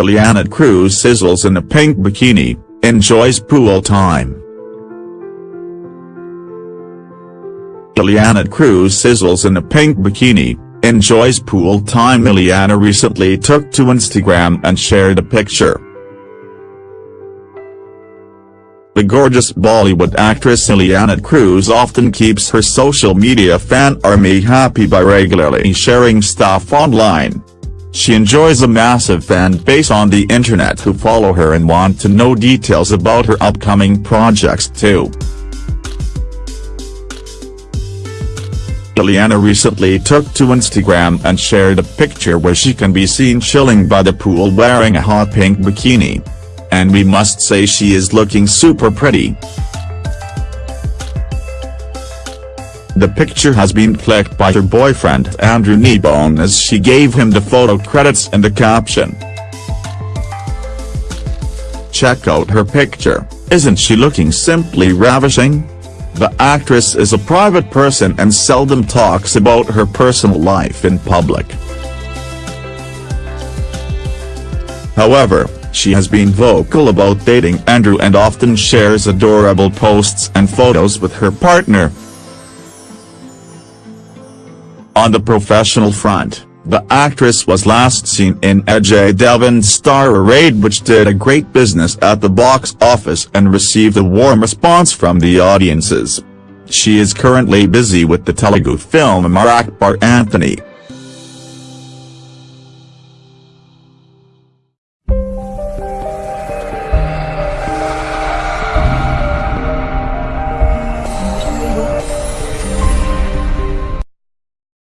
Ileana D'Cruz sizzles in a pink bikini, enjoys pool time. Ileana D'Cruz sizzles in a pink bikini, enjoys pool time Ileana recently took to Instagram and shared a picture. The gorgeous Bollywood actress Ileana D'Cruz often keeps her social media fan army happy by regularly sharing stuff online. She enjoys a massive fan base on the internet who follow her and want to know details about her upcoming projects too. Ileana recently took to Instagram and shared a picture where she can be seen chilling by the pool wearing a hot pink bikini and we must say she is looking super pretty. The picture has been clicked by her boyfriend Andrew Kneebone as she gave him the photo credits and the caption. Check out her picture, isn't she looking simply ravishing? The actress is a private person and seldom talks about her personal life in public. However, she has been vocal about dating Andrew and often shares adorable posts and photos with her partner. On the professional front, the actress was last seen in Ajay Devgn's Star Raid which did a great business at the box office and received a warm response from the audiences. She is currently busy with the Telugu film Amar Akbar Anthony.